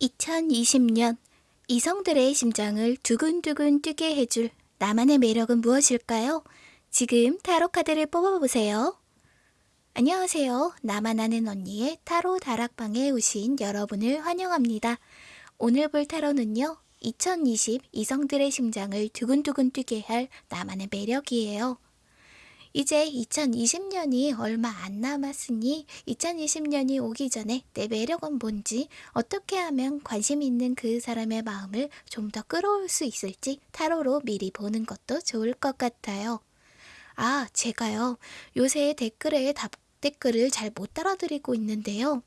2020년 이성들의 심장을 두근두근 뛰게 해줄 나만의 매력은 무엇일까요? 지금 타로 카드를 뽑아보세요. 안녕하세요. 나만 아는 언니의 타로 다락방에 오신 여러분을 환영합니다. 오늘 볼 타로는요. 2020 이성들의 심장을 두근두근 뛰게 할 나만의 매력이에요. 이제 2020년이 얼마 안 남았으니 2020년이 오기 전에 내 매력은 뭔지 어떻게 하면 관심 있는 그 사람의 마음을 좀 더 끌어올 수 있을지 타로로 미리 보는 것도 좋을 것 같아요. 아, 제가요. 요새 댓글에 답 댓글을 잘 못 따라드리고 있는데요.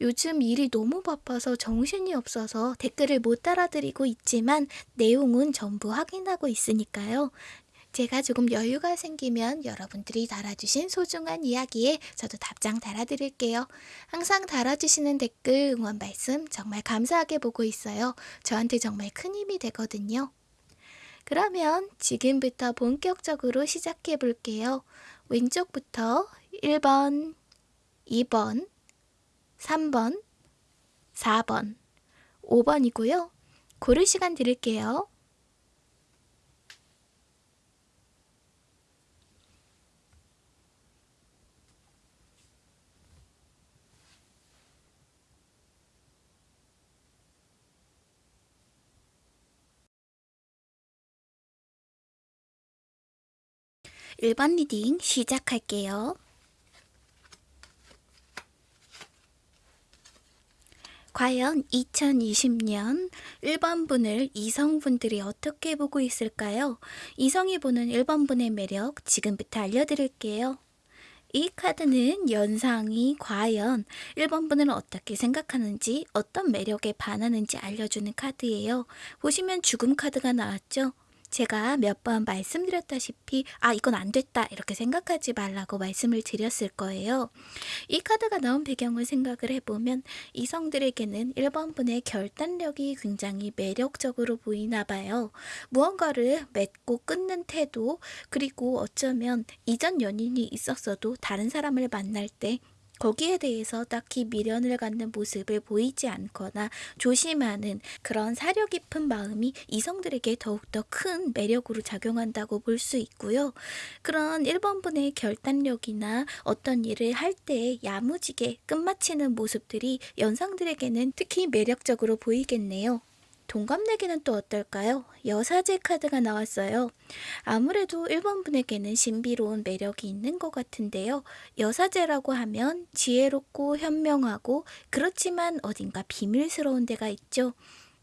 요즘 일이 너무 바빠서 정신이 없어서 댓글을 못 따라드리고 있지만 내용은 전부 확인하고 있으니까요. 제가 조금 여유가 생기면 여러분들이 달아주신 소중한 이야기에 저도 답장 달아드릴게요. 항상 달아주시는 댓글 응원 말씀 정말 감사하게 보고 있어요. 저한테 정말 큰 힘이 되거든요. 그러면 지금부터 본격적으로 시작해 볼게요. 왼쪽부터 1번, 2번, 3번, 4번, 5번이고요. 고를 시간 드릴게요. 1번 reading 시작할게요. 과연 2020년 1번 분을 이성분들이 어떻게 보고 있을까요? 이성이 보는 1번 분의 매력 지금부터 알려드릴게요. 이 카드는 연상이 과연 1번 분을 어떻게 생각하는지 어떤 매력에 반하는지 알려주는 카드예요. 보시면 죽음 카드가 나왔죠? 제가 몇 번 말씀드렸다시피 아 이건 안 됐다 이렇게 생각하지 말라고 말씀을 드렸을 거예요. 이 카드가 나온 배경을 생각을 해보면 이성들에게는 1번 분의 결단력이 굉장히 매력적으로 보이나 봐요. 무언가를 맺고 끊는 태도 그리고 어쩌면 이전 연인이 있었어도 다른 사람을 만날 때 거기에 대해서 딱히 미련을 갖는 모습을 보이지 않거나 조심하는 그런 사려 깊은 마음이 이성들에게 더욱더 큰 매력으로 작용한다고 볼 수 있고요. 그런 1번분의 결단력이나 어떤 일을 할 때 야무지게 끝마치는 모습들이 연상들에게는 특히 매력적으로 보이겠네요. 동갑내기는 또 어떨까요? 여사제 카드가 나왔어요. 아무래도 1번 분에게는 신비로운 매력이 있는 것 같은데요. 여사제라고 하면 지혜롭고 현명하고 그렇지만 어딘가 비밀스러운 데가 있죠.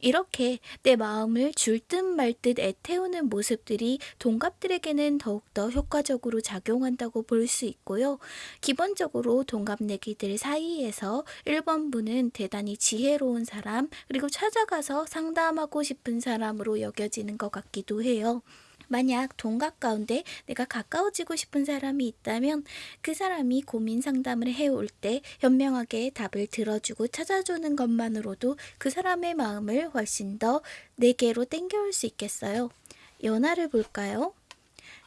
이렇게 내 마음을 줄듯 말듯 애태우는 모습들이 동갑들에게는 더욱더 효과적으로 작용한다고 볼 수 있고요. 기본적으로 동갑내기들 사이에서 1번 분은 대단히 지혜로운 사람 그리고 찾아가서 상담하고 싶은 사람으로 여겨지는 것 같기도 해요. 만약 동갑 가운데 내가 가까워지고 싶은 사람이 있다면 그 사람이 고민 상담을 해올 때 현명하게 답을 들어주고 찾아주는 것만으로도 그 사람의 마음을 훨씬 더 내게로 땡겨올 수 있겠어요. 연하를 볼까요?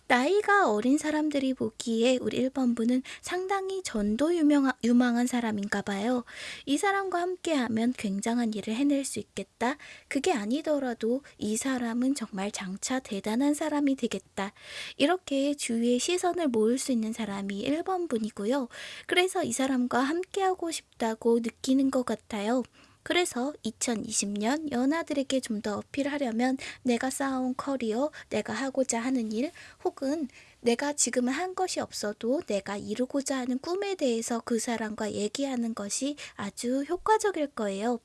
나이가 어린 사람들이 보기에 우리 1번분은 상당히 전도 유명하, 유망한 사람인가 봐요. 이 사람과 함께하면 굉장한 일을 해낼 수 있겠다. 그게 아니더라도 이 사람은 정말 장차 대단한 사람이 되겠다. 이렇게 주위의 시선을 모을 수 있는 사람이 1번분이고요. 그래서 이 사람과 함께하고 싶다고 느끼는 것 같아요. 그래서 2020년 연하들에게 좀 더 어필하려면 내가 쌓아온 커리어, 내가 하고자 하는 일, 혹은 내가 지금은 한 것이 없어도 내가 이루고자 하는 꿈에 대해서 그 사람과 얘기하는 것이 아주 효과적일 거예요.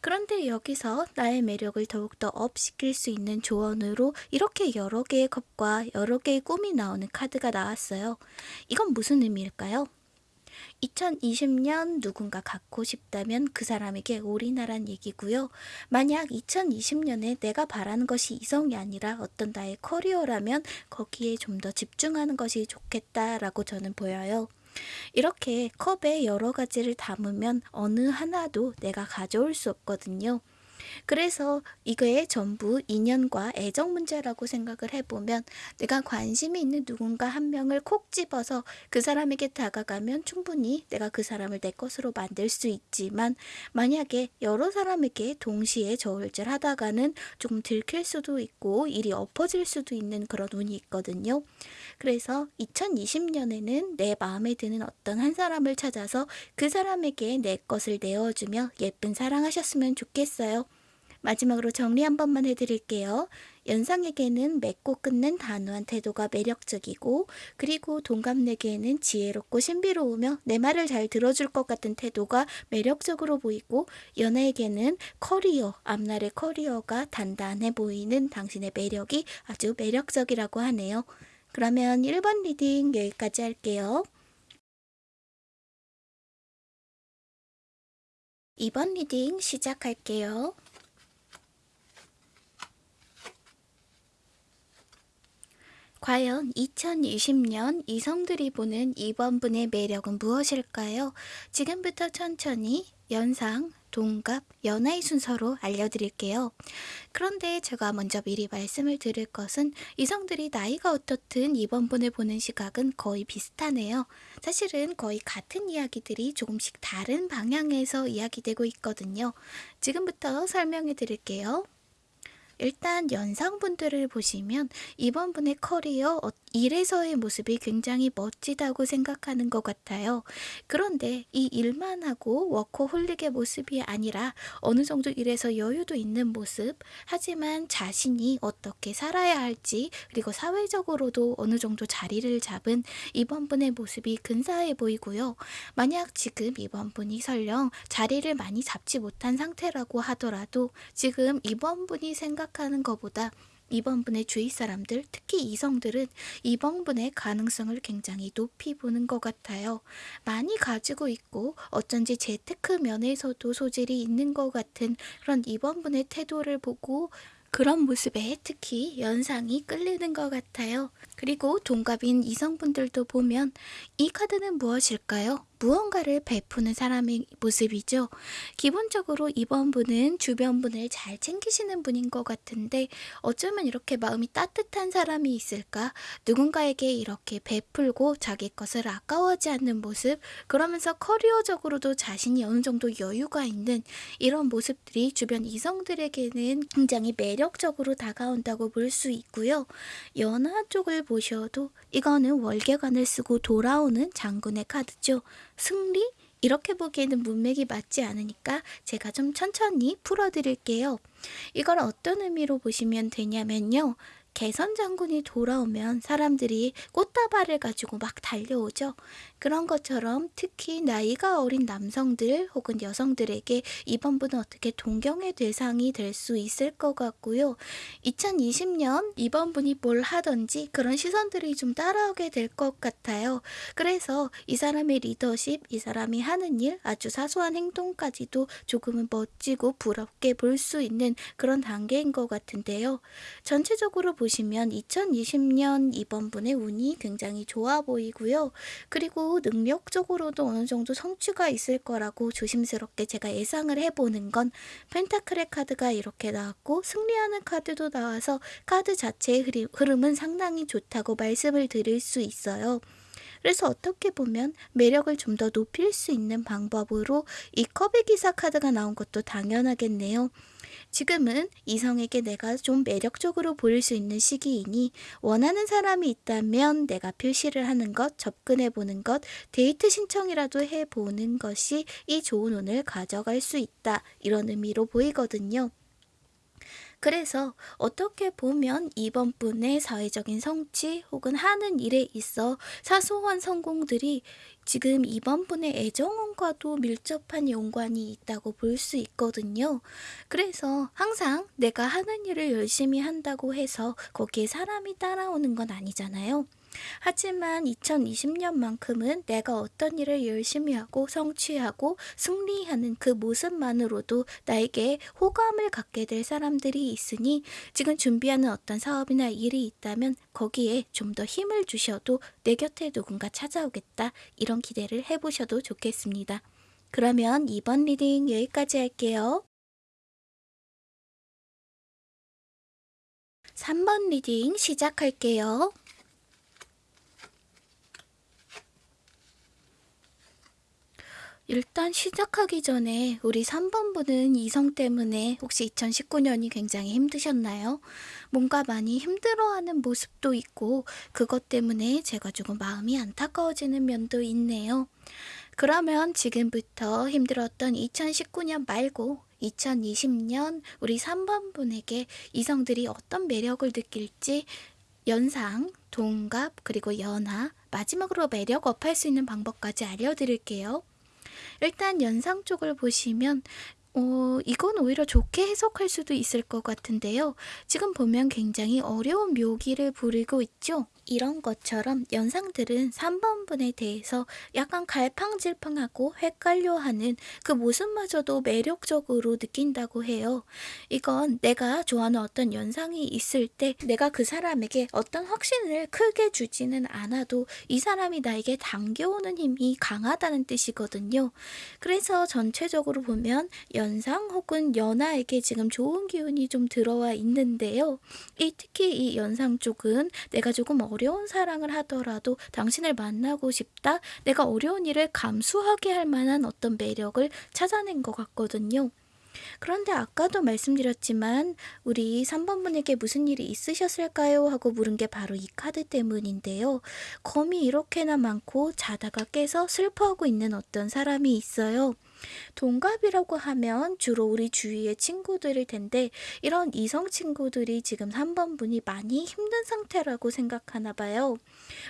그런데 여기서 나의 매력을 더욱더 업시킬 수 있는 조언으로 이렇게 여러 개의 컵과 여러 개의 꿈이 나오는 카드가 나왔어요. 이건 무슨 의미일까요? 2020년 누군가 갖고 싶다면 그 사람에게 올인하란 얘기고요. 만약 2020년에 내가 바라는 것이 이성이 아니라 어떤 나의 커리어라면 거기에 좀 더 집중하는 것이 좋겠다라고 저는 보여요. 이렇게 컵에 여러 가지를 담으면 어느 하나도 내가 가져올 수 없거든요. 그래서 이거에 전부 인연과 애정 문제라고 생각을 해보면 내가 관심이 있는 누군가 한 명을 콕 집어서 그 사람에게 다가가면 충분히 내가 그 사람을 내 것으로 만들 수 있지만 만약에 여러 사람에게 동시에 저울질 하다가는 조금 들킬 수도 있고 일이 엎어질 수도 있는 그런 운이 있거든요. 그래서 2020년에는 내 마음에 드는 어떤 한 사람을 찾아서 그 사람에게 내 것을 내어주며 예쁜 사랑하셨으면 좋겠어요. 마지막으로 정리 한 번만 해드릴게요. 연상에게는 맺고 끊는 단호한 태도가 매력적이고 그리고 동갑에게는 지혜롭고 신비로우며 내 말을 잘 들어줄 것 같은 태도가 매력적으로 보이고 연하에게는 커리어, 앞날의 커리어가 단단해 보이는 당신의 매력이 아주 매력적이라고 하네요. 그러면 1번 reading 여기까지 할게요. 2번 reading 시작할게요. 과연 2020년 이성들이 보는 2번 분의 매력은 무엇일까요? 지금부터 천천히 연상, 동갑, 연하의 순서로 알려드릴게요. 그런데 제가 먼저 미리 말씀을 드릴 것은 이성들이 나이가 어떻든 2번 분을 보는 시각은 거의 비슷하네요. 사실은 거의 같은 이야기들이 조금씩 다른 방향에서 이야기되고 있거든요. 지금부터 설명해 드릴게요. 일단 연상분들을 보시면 이번 분의 커리어 어, 일에서의 모습이 굉장히 멋지다고 생각하는 것 같아요. 그런데 이 일만 하고 워커홀릭의 모습이 아니라 어느 정도 일에서 여유도 있는 모습 하지만 자신이 어떻게 살아야 할지 그리고 사회적으로도 어느 정도 자리를 잡은 이번 분의 모습이 근사해 보이고요. 만약 지금 이번 분이 설령 자리를 많이 잡지 못한 상태라고 하더라도 지금 이번 분이 생각 생각하는 것보다 이번 분의 주위 사람들, 특히 이성들은 이번 분의 가능성을 굉장히 높이 보는 것 같아요. 많이 가지고 있고 어쩐지 재테크 면에서도 소질이 있는 것 같은 그런 이번 분의 태도를 보고 그런 모습에 특히 연상이 끌리는 것 같아요. 그리고 동갑인 이성분들도 보면 이 카드는 무엇일까요? 무언가를 베푸는 사람의 모습이죠. 기본적으로 이번 분은 주변 분을 잘 챙기시는 분인 것 같은데 어쩌면 이렇게 마음이 따뜻한 사람이 있을까? 누군가에게 이렇게 베풀고 자기 것을 아까워하지 않는 모습, 그러면서 커리어적으로도 자신이 어느 정도 여유가 있는 이런 모습들이 주변 이성들에게는 굉장히 매력적으로 다가온다고 볼 수 있고요. 연하 쪽을 보셔도 이거는 월계관을 쓰고 돌아오는 장군의 카드죠. 승리? 이렇게 보기에는 문맥이 맞지 않으니까 제가 좀 천천히 풀어드릴게요. 이걸 어떤 의미로 보시면 되냐면요. 개선 장군이 돌아오면 사람들이 꽃다발을 가지고 막 달려오죠. 그런 것처럼 특히 나이가 어린 남성들 혹은 여성들에게 이번 분은 어떻게 동경의 대상이 될 수 있을 것 같고요. 2020년 이번 분이 뭘 하든지 그런 시선들이 좀 따라오게 될 것 같아요. 그래서 이 사람의 리더십, 이 사람이 하는 일, 아주 사소한 행동까지도 조금은 멋지고 부럽게 볼 수 있는 그런 단계인 것 같은데요. 전체적으로 보시면 2020년 이번 분의 운이 굉장히 좋아 보이고요. 그리고 능력적으로도 어느 정도 성취가 있을 거라고 조심스럽게 제가 예상을 해보는 건 펜타클의 카드가 이렇게 나왔고 승리하는 카드도 나와서 카드 자체의 흐름은 상당히 좋다고 말씀을 드릴 수 있어요. 그래서 어떻게 보면 매력을 좀 더 높일 수 있는 방법으로 이 컵의 기사 카드가 나온 것도 당연하겠네요. 지금은 이성에게 내가 좀 매력적으로 보일 수 있는 시기이니 원하는 사람이 있다면 내가 표시를 하는 것, 접근해 보는 것, 데이트 신청이라도 해 보는 것이 이 좋은 운을 가져갈 수 있다. 이런 의미로 보이거든요. 그래서 어떻게 보면 이번 분의 사회적인 성취 혹은 하는 일에 있어 사소한 성공들이 지금 이번 분의 애정원과도 밀접한 연관이 있다고 볼 수 있거든요. 그래서 항상 내가 하는 일을 열심히 한다고 해서 거기에 사람이 따라오는 건 아니잖아요. 하지만 2020년만큼은 내가 어떤 일을 열심히 하고 성취하고 승리하는 그 모습만으로도 나에게 호감을 갖게 될 사람들이 있으니 지금 준비하는 어떤 사업이나 일이 있다면 거기에 좀 더 힘을 주셔도 내 곁에 누군가 찾아오겠다 이런 기대를 해보셔도 좋겠습니다. 그러면 2번 reading 여기까지 할게요. 3번 reading 시작할게요. 일단 시작하기 전에 우리 3번 분은 이성 때문에 혹시 2019년이 굉장히 힘드셨나요? 뭔가 많이 힘들어하는 모습도 있고 그것 때문에 제가 조금 마음이 안타까워지는 면도 있네요. 그러면 지금부터 힘들었던 2019년 말고 2020년 우리 3번 분에게 이성들이 어떤 매력을 느낄지 연상, 동갑, 그리고 연하, 마지막으로 매력 업할 수 있는 방법까지 알려드릴게요. 일단 연상 쪽을 보시면 어, 이건 오히려 좋게 해석할 수도 있을 것 같은데요. 지금 보면 굉장히 어려운 묘기를 부리고 있죠. 이런 것처럼 연상들은 3번분에 대해서 약간 갈팡질팡하고 헷갈려하는 그 모습마저도 매력적으로 느낀다고 해요. 이건 내가 좋아하는 어떤 연상이 있을 때 내가 그 사람에게 어떤 확신을 크게 주지는 않아도 이 사람이 나에게 당겨오는 힘이 강하다는 뜻이거든요. 그래서 전체적으로 보면 연상 혹은 연하에게 지금 좋은 기운이 좀 들어와 있는데요. 이 특히 이 연상 쪽은 내가 조금 어려 어려운 사랑을 하더라도 당신을 만나고 싶다. 내가 어려운 일을 감수하게 할 만한 어떤 매력을 찾아낸 것 같거든요. 그런데 아까도 말씀드렸지만 우리 3번 분에게 무슨 일이 있으셨을까요? 하고 물은 게 바로 이 카드 때문인데요. 검이 이렇게나 많고 자다가 깨서 슬퍼하고 있는 어떤 사람이 있어요. 동갑이라고 하면 주로 우리 주위의 친구들일 텐데 이런 이성 친구들이 지금 3번 분이 많이 힘든 상태라고 생각하나 봐요.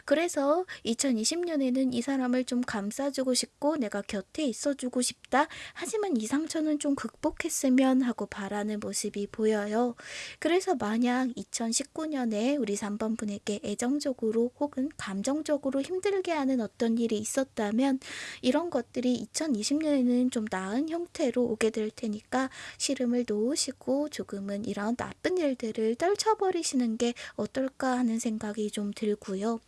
그래서 2020년에는 이 사람을 좀 감싸주고 싶고 내가 곁에 있어주고 싶다. 하지만 이 상처는 좀 극복했으면 하고 바라는 모습이 보여요. 그래서 만약 2019년에 우리 3번 분에게 애정적으로 혹은 감정적으로 힘들게 하는 어떤 일이 있었다면 이런 것들이 2020년에는 좀 나은 형태로 오게 될 테니까 시름을 놓으시고 조금은 이런 나쁜 일들을 떨쳐버리시는 게 어떨까 하는 생각이 좀 들고요.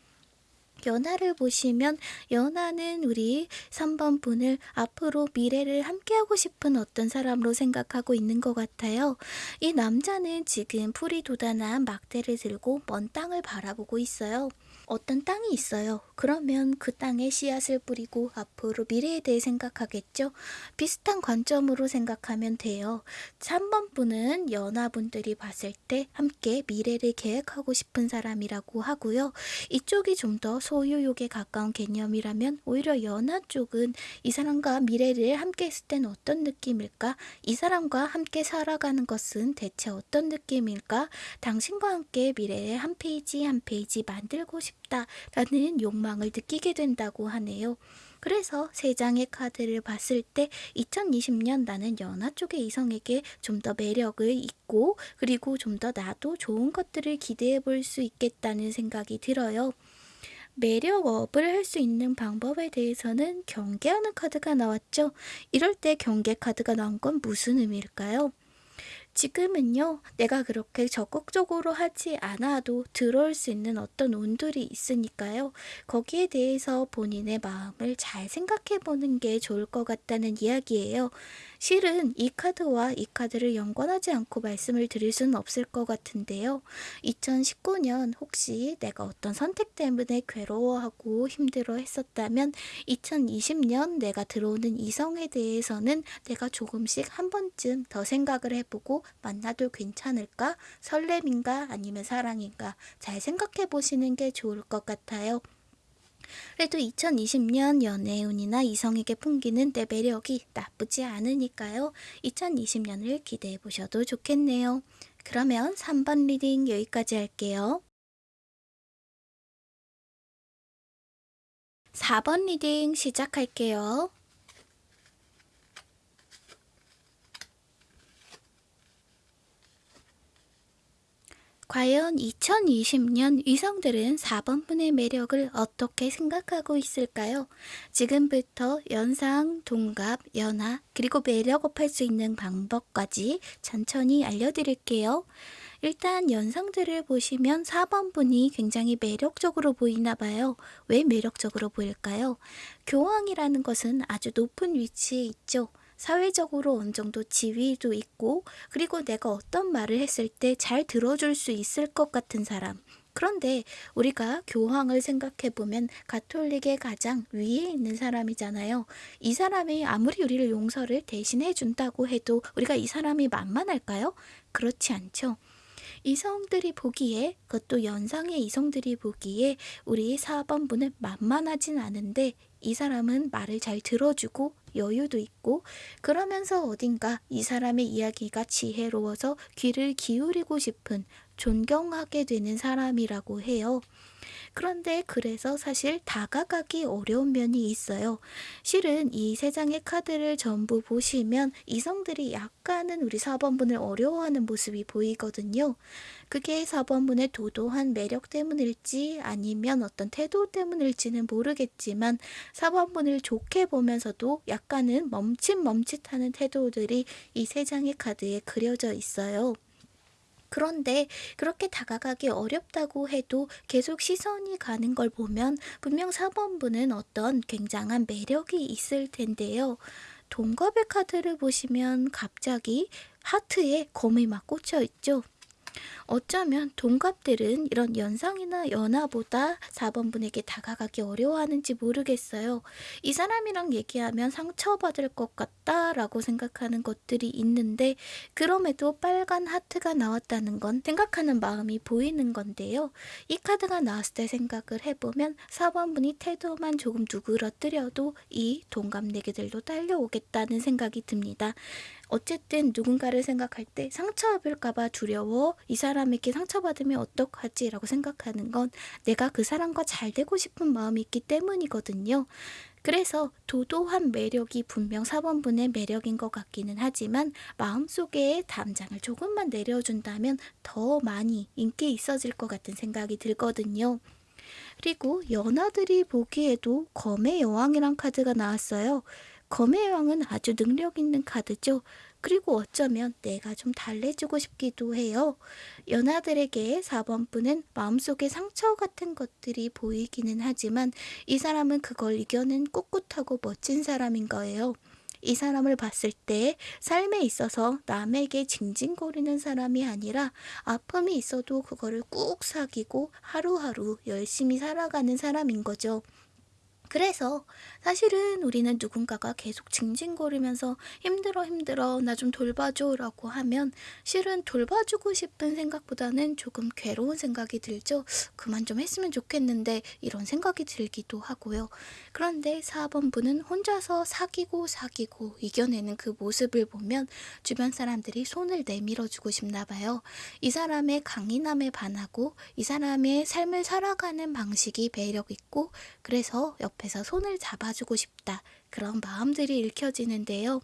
연하를 보시면 연하는 우리 3번 분을 앞으로 미래를 함께하고 싶은 어떤 사람으로 생각하고 있는 것 같아요. 이 남자는 지금 풀이 돋아난 막대를 들고 먼 땅을 바라보고 있어요. 어떤 땅이 있어요. 그러면 그 땅에 씨앗을 뿌리고 앞으로 미래에 대해 생각하겠죠. 비슷한 관점으로 생각하면 돼요. 3번 분은 연하분들이 봤을 때 함께 미래를 계획하고 싶은 사람이라고 하고요. 이쪽이 좀 더 소유욕에 가까운 개념이라면 오히려 연하 쪽은 이 사람과 미래를 함께 했을 때는 어떤 느낌일까? 이 사람과 함께 살아가는 것은 대체 어떤 느낌일까? 당신과 함께 미래의 한 페이지 한 페이지 만들고 싶 싶다라는 욕망을 느끼게 된다고 하네요. 그래서 세 장의 카드를 봤을 때 2020년 나는 연하 쪽의 이성에게 좀 더 매력이 있고 그리고 좀 더 나도 좋은 것들을 기대해 볼 수 있겠다는 생각이 들어요. 매력 up을 할 수 있는 방법에 대해서는 경계하는 카드가 나왔죠. 이럴 때 경계 카드가 나온 건 무슨 의미일까요? 지금은요, 내가 그렇게 적극적으로 하지 않아도 들어올 수 있는 어떤 운들이 있으니까요. 거기에 대해서 본인의 마음을 잘 생각해 보는 게 좋을 것 같다는 이야기예요. 실은 이 카드와 이 카드를 연관하지 않고 말씀을 드릴 수는 없을 것 같은데요. 2019년 혹시 내가 어떤 선택 때문에 괴로워하고 힘들어 했었다면 2020년 내가 들어오는 이성에 대해서는 내가 조금씩 한 번쯤 더 생각을 해보고 만나도 괜찮을까? 설렘인가? 아니면 사랑인가? 잘 생각해 보시는 게 좋을 것 같아요. 그래도 2020년 연애운이나 이성에게 풍기는 내 매력이 나쁘지 않으니까요. 2020년을 기대해 보셔도 좋겠네요. 그러면 3번 reading 여기까지 할게요. 4번 reading 시작할게요. 과연 2020년 이성들은 4번분의 매력을 어떻게 생각하고 있을까요? 지금부터 연상, 동갑, 연하, 그리고 매력 up할 수 있는 방법까지 천천히 알려드릴게요. 일단 연상들을 보시면 4번 분이 굉장히 매력적으로 보이나 봐요. 왜 매력적으로 보일까요? 교황이라는 것은 아주 높은 위치에 있죠. 사회적으로 어느 정도 지위도 있고 그리고 내가 어떤 말을 했을 때 잘 들어줄 수 있을 것 같은 사람. 그런데 우리가 교황을 생각해 보면 가톨릭의 가장 위에 있는 사람이잖아요. 이 사람이 아무리 우리를 용서를 대신해 준다고 해도 우리가 이 사람이 만만할까요? 그렇지 않죠. 이성들이 보기에 그것도 연상의 이성들이 보기에 우리 4번분은 만만하진 않은데 이 사람은 말을 잘 들어주고 여유도 있고 그러면서 어딘가 이 사람의 이야기가 지혜로워서 귀를 기울이고 싶은 존경하게 되는 사람이라고 해요. 그런데 그래서 사실 다가가기 어려운 면이 있어요. 실은 이 세 장의 카드를 전부 보시면 이성들이 약간은 우리 4번분을 어려워하는 모습이 보이거든요. 그게 4번분의 도도한 매력 때문일지 아니면 어떤 태도 때문일지는 모르겠지만 4번분을 좋게 보면서도 약간은 멈칫멈칫하는 태도들이 이 세 장의 카드에 그려져 있어요. 그런데 그렇게 다가가기 어렵다고 해도 계속 시선이 가는 걸 보면 분명 4번분은 어떤 굉장한 매력이 있을 텐데요. 동갑의 카드를 보시면 갑자기 하트에 검이 막 꽂혀 있죠. 어쩌면 동갑들은 이런 연상이나 연하보다 4번분에게 다가가기 어려워하는지 모르겠어요. 이 사람이랑 얘기하면 상처받을 것 같다 라고 생각하는 것들이 있는데 그럼에도 빨간 하트가 나왔다는 건 생각하는 마음이 보이는 건데요. 이 카드가 나왔을 때 생각을 해보면 4번분이 태도만 조금 누그러뜨려도 이 동갑내기들도 딸려오겠다는 생각이 듭니다. 어쨌든 누군가를 생각할 때 상처 입을까봐 두려워 이 사람에게 상처받으면 어떡하지 라고 생각하는 건 내가 그 사람과 잘 되고 싶은 마음이 있기 때문이거든요. 그래서 도도한 매력이 분명 4번분의 매력인 것 같기는 하지만 마음속에 담장을 조금만 내려준다면 더 많이 인기 있어질 것 같은 생각이 들거든요. 그리고 연하들이 보기에도 검의 여왕이란 카드가 나왔어요. 검의 왕은 아주 능력 있는 카드죠. 그리고 어쩌면 내가 좀 달래주고 싶기도 해요. 연하들에게 4번 분은 마음속에 상처 같은 것들이 보이기는 하지만 이 사람은 그걸 이겨낸 꿋꿋하고 멋진 사람인 거예요. 이 사람을 봤을 때 삶에 있어서 남에게 징징거리는 사람이 아니라 아픔이 있어도 그거를 꾹 사귀고 하루하루 열심히 살아가는 사람인 거죠. 그래서 사실은 우리는 누군가가 계속 징징거리면서 힘들어 힘들어 나 좀 돌봐줘 라고 하면 실은 돌봐주고 싶은 생각보다는 조금 괴로운 생각이 들죠. 그만 좀 했으면 좋겠는데 이런 생각이 들기도 하고요. 그런데 4번 분은 혼자서 사귀고 사귀고 이겨내는 그 모습을 보면 주변 사람들이 손을 내밀어 주고 싶나 봐요. 이 사람의 강인함에 반하고 이 사람의 삶을 살아가는 방식이 매력 있고 그래서 옆에 서 손을 잡아주고 싶다. 그런 마음들이 읽혀지는데요.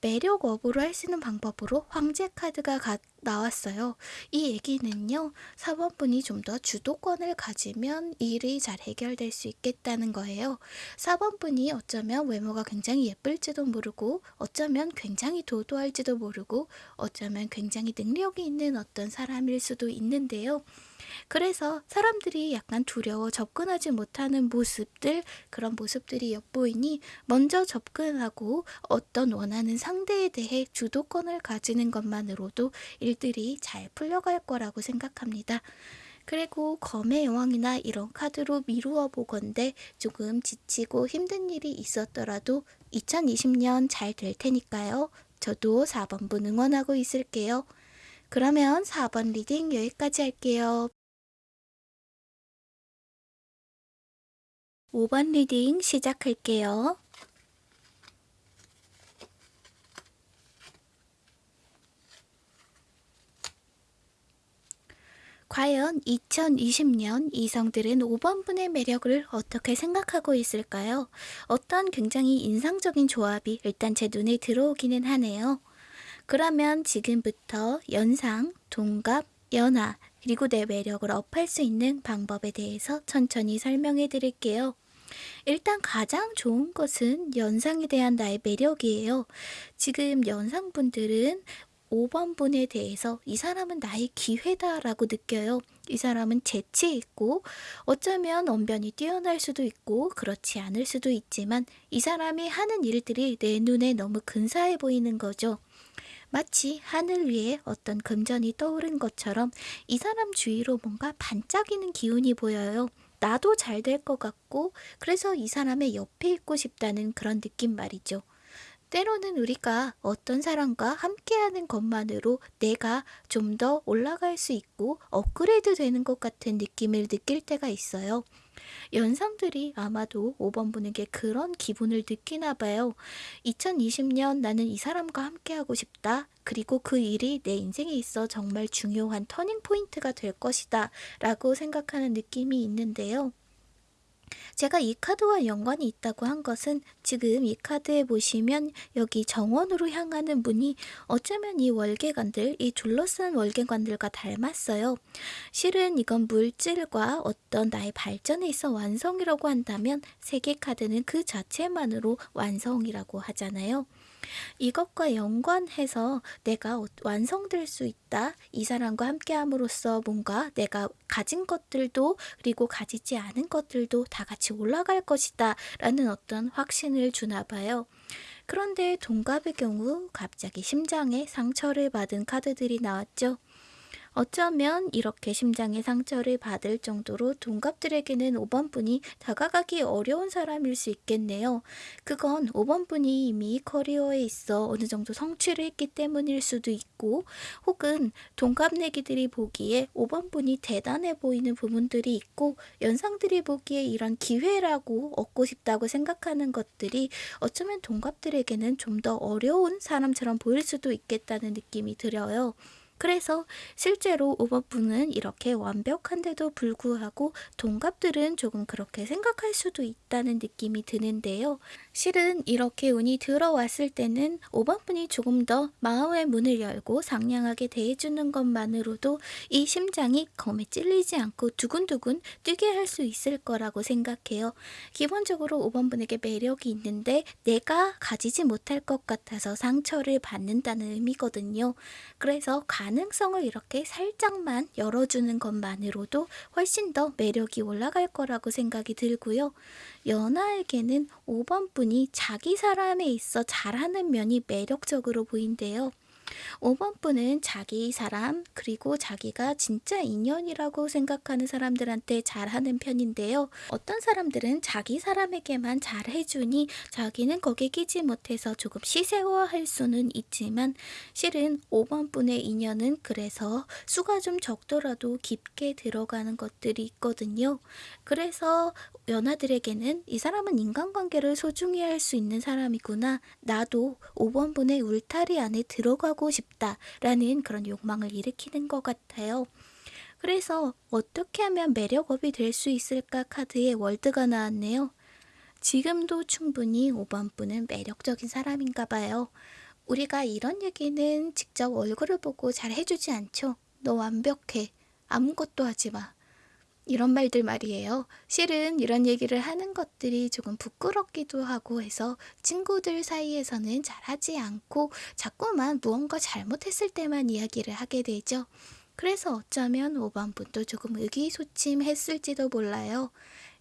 매력 업으로 할 수 있는 방법으로 황제 카드가 가, 나왔어요. 이 얘기는요. 사번분이 좀 더 주도권을 가지면 일이 잘 해결될 수 있겠다는 거예요. 사번분이 어쩌면 외모가 굉장히 예쁠지도 모르고 어쩌면 굉장히 도도할지도 모르고 어쩌면 굉장히 능력이 있는 어떤 사람일 수도 있는데요. 그래서 사람들이 약간 두려워 접근하지 못하는 모습들, 그런 모습들이 엿보이니 먼저 접근하고 어떤 원하는 상대에 대해 주도권을 가지는 것만으로도 일 들이 잘 풀려갈 거라고 생각합니다. 그리고 검의 여왕이나 이런 카드로 미루어 보건대 조금 지치고 힘든 일이 있었더라도 2020년 잘 될 테니까요. 저도 4번 분 응원하고 있을게요. 그러면 4번 reading 여기까지 할게요. 5번 reading 시작할게요. 과연 2020년 이성들은 5번분의 매력을 어떻게 생각하고 있을까요? 어떤 굉장히 인상적인 조합이 일단 제 눈에 들어오기는 하네요. 그러면 지금부터 연상, 동갑, 연하, 그리고 내 매력을 업할 수 있는 방법에 대해서 천천히 설명해 드릴게요. 일단 가장 좋은 것은 연상에 대한 나의 매력이에요. 지금 연상분들은 5번 분에 대해서 이 사람은 나의 기회다라고 느껴요. 이 사람은 재치 있고 어쩌면 언변이 뛰어날 수도 있고 그렇지 않을 수도 있지만 이 사람이 하는 일들이 내 눈에 너무 근사해 보이는 거죠. 마치 하늘 위에 어떤 금전이 떠오른 것처럼 이 사람 주위로 뭔가 반짝이는 기운이 보여요. 나도 잘 될 것 같고 그래서 이 사람의 옆에 있고 싶다는 그런 느낌 말이죠. 때로는 우리가 어떤 사람과 함께하는 것만으로 내가 좀 더 올라갈 수 있고 업그레이드 되는 것 같은 느낌을 느낄 때가 있어요. 연상들이 아마도 5번 분에게 그런 기분을 느끼나 봐요. 2020년 나는 이 사람과 함께하고 싶다. 그리고 그 일이 내 인생에 있어 정말 중요한 turning point가 될 것이다. 라고 생각하는 느낌이 있는데요. 제가 이 카드와 연관이 있다고 한 것은 지금 이 카드에 보시면 여기 정원으로 향하는 문이 어쩌면 이 월계관들, 이 둘러싼 월계관들과 닮았어요. 실은 이건 물질과 어떤 나의 발전에 있어 완성이라고 한다면 세계 카드는 그 자체만으로 완성이라고 하잖아요. 이것과 연관해서 내가 어- 완성될 수 있다. 이 사람과 함께함으로써 뭔가 내가 가진 것들도 그리고 가지지 않은 것들도 다 같이 올라갈 것이다. 라는 어떤 확신을 주나 봐요. 그런데 동갑의 경우 갑자기 심장에 상처를 받은 카드들이 나왔죠. 어쩌면 이렇게 심장의 상처를 받을 정도로 동갑들에게는 5번 분이 다가가기 어려운 사람일 수 있겠네요. 그건 5번 분이 이미 커리어에 있어 어느 정도 성취를 했기 때문일 수도 있고, 혹은 동갑내기들이 보기에 5번 분이 대단해 보이는 부분들이 있고, 연상들이 보기에 이런 기회라고 얻고 싶다고 생각하는 것들이 어쩌면 동갑들에게는 좀 더 어려운 사람처럼 보일 수도 있겠다는 느낌이 들어요. 그래서 실제로 5번 분은 이렇게 완벽한데도 불구하고 동갑들은 조금 그렇게 생각할 수도 있다는 느낌이 드는데요. 실은 이렇게 운이 들어왔을 때는 5번 분이 조금 더 마음의 문을 열고 상냥하게 대해주는 것만으로도 이 심장이 검에 찔리지 않고 두근두근 뛰게 할 수 있을 거라고 생각해요. 기본적으로 5번 분에게 매력이 있는데 내가 가지지 못할 것 같아서 상처를 받는다는 의미거든요. 그래서 가 능성을 이렇게 살짝만 열어주는 것만으로도 훨씬 더 매력이 올라갈 거라고 생각이 들고요. 연하에게는 5번 분이 자기 사람에 있어 잘하는 면이 매력적으로 보인대요. 5번 분은 자기 사람, 그리고 자기가 진짜 인연이라고 생각하는 사람들한테 잘하는 편인데요. 어떤 사람들은 자기 사람에게만 잘해주니 자기는 거기에 끼지 못해서 조금 시세화할 수는 있지만 실은 5번 분의 인연은 그래서 수가 좀 적더라도 깊게 들어가는 것들이 있거든요. 그래서 연하들에게는 이 사람은 인간관계를 소중히 할 수 있는 사람이구나. 나도 5번 분의 울타리 안에 들어가 고 싶다라는 그런 욕망을 일으키는 것 같아요. 그래서 어떻게 하면 매력업이 될 수 있을까 카드에 월드가 나왔네요. 지금도 충분히 5번 분은 매력적인 사람인가 봐요. 우리가 이런 얘기는 직접 얼굴을 보고 잘 해주지 않죠. 너 완벽해. 아무것도 하지 마. 이런 말들 말이에요. 실은 이런 얘기를 하는 것들이 조금 부끄럽기도 하고 해서 친구들 사이에서는 잘 하지 않고 자꾸만 무언가 잘못했을 때만 이야기를 하게 되죠. 그래서 어쩌면 5번 분도 조금 의기소침했을지도 몰라요.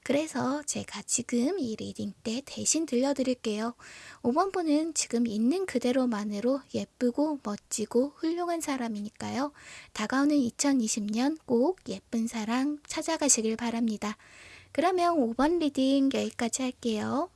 그래서 제가 지금 이 reading 때 대신 들려드릴게요. 5번 분은 지금 있는 그대로만으로 예쁘고 멋지고 훌륭한 사람이니까요. 다가오는 2020년 꼭 예쁜 사랑 찾아가시길 바랍니다. 그러면 5번 리딩 여기까지 할게요.